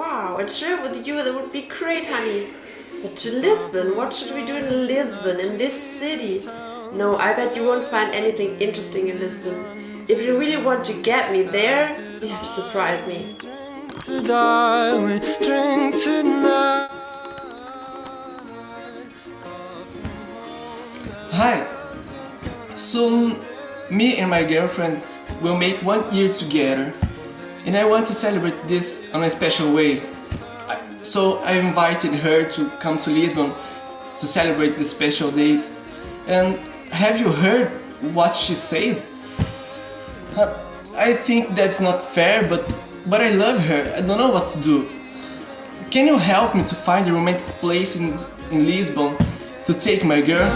a trip with you, that would be great, honey. But to Lisbon, what should we do in Lisbon, in this city? No, I bet you won't find anything interesting in Lisbon. If you really want to get me there, you have to surprise me. Hi! Soon, me and my girlfriend will make one year together and I want to celebrate this in a special way. So I invited her to come to Lisbon to celebrate this special date. And have you heard what she said? Uh, I think that's not fair, but, but I love her. I don't know what to do. Can you help me to find a romantic place in, in Lisbon to take my girl?